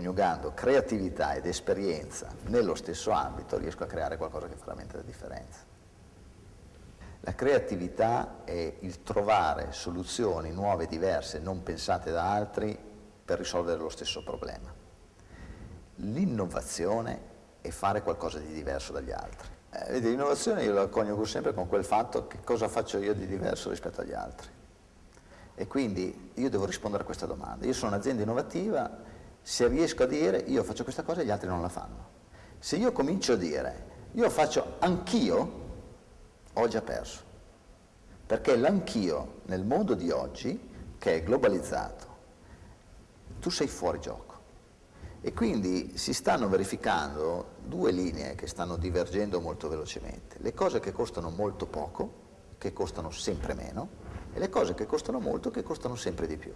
mischiando creatività ed esperienza nello stesso ambito riesco a creare qualcosa che fa veramente la differenza. La creatività è il trovare soluzioni nuove, diverse, non pensate da altri per risolvere lo stesso problema. L'innovazione è fare qualcosa di diverso dagli altri. Eh, l'innovazione io la coniugo sempre con quel fatto che cosa faccio io di diverso rispetto agli altri. E quindi io devo rispondere a questa domanda. Io sono un'azienda innovativa, se riesco a dire io faccio questa cosa e gli altri non la fanno. Se io comincio a dire io faccio anch'io, ho già perso. Perché l'anch'io nel mondo di oggi, che è globalizzato, tu sei fuori gioco. E quindi si stanno verificando due linee che stanno divergendo molto velocemente. Le cose che costano molto poco, che costano sempre meno, e le cose che costano molto, che costano sempre di più.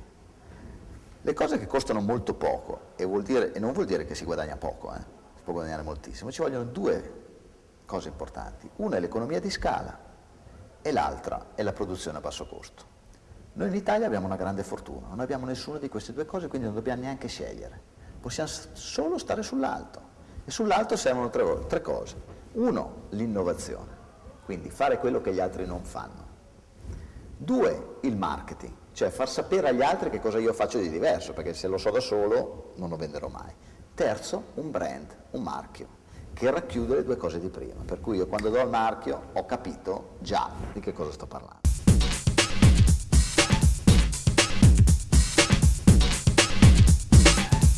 Le cose che costano molto poco, e, dire, e non vuol dire che si guadagna poco, eh, si può guadagnare moltissimo, ci vogliono due cose importanti. Una è l'economia di scala e l'altra è la produzione a basso costo. Noi in Italia abbiamo una grande fortuna, non abbiamo nessuna di queste due cose, quindi non dobbiamo neanche scegliere. Possiamo solo stare sull'alto. E sull'alto servono tre, tre cose. Uno, l'innovazione, quindi fare quello che gli altri non fanno. Due, il marketing, cioè far sapere agli altri che cosa io faccio di diverso, perché se lo so da solo non lo venderò mai. Terzo, un brand, un marchio, che racchiude le due cose di prima, per cui io quando do il marchio ho capito già di che cosa sto parlando.